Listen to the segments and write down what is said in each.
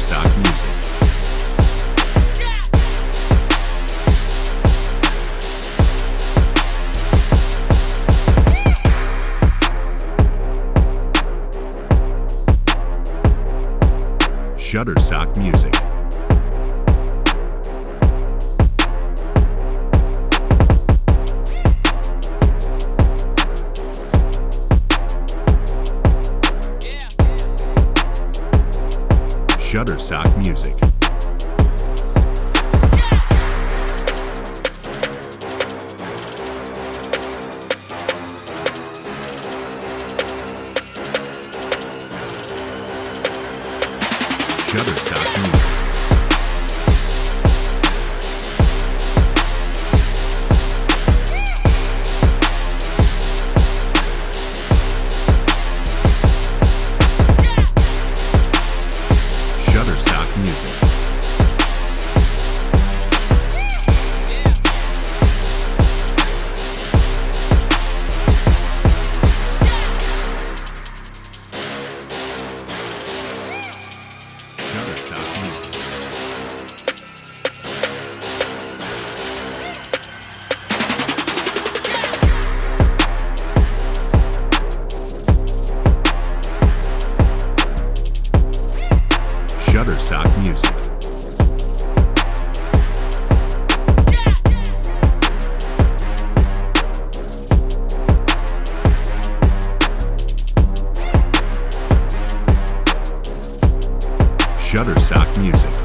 Shutterstock Music. Shutterstock Music. Shutterstock Music. Shutterstock Music. Shutterstock Music. Shutterstock Music.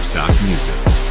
Stock Music.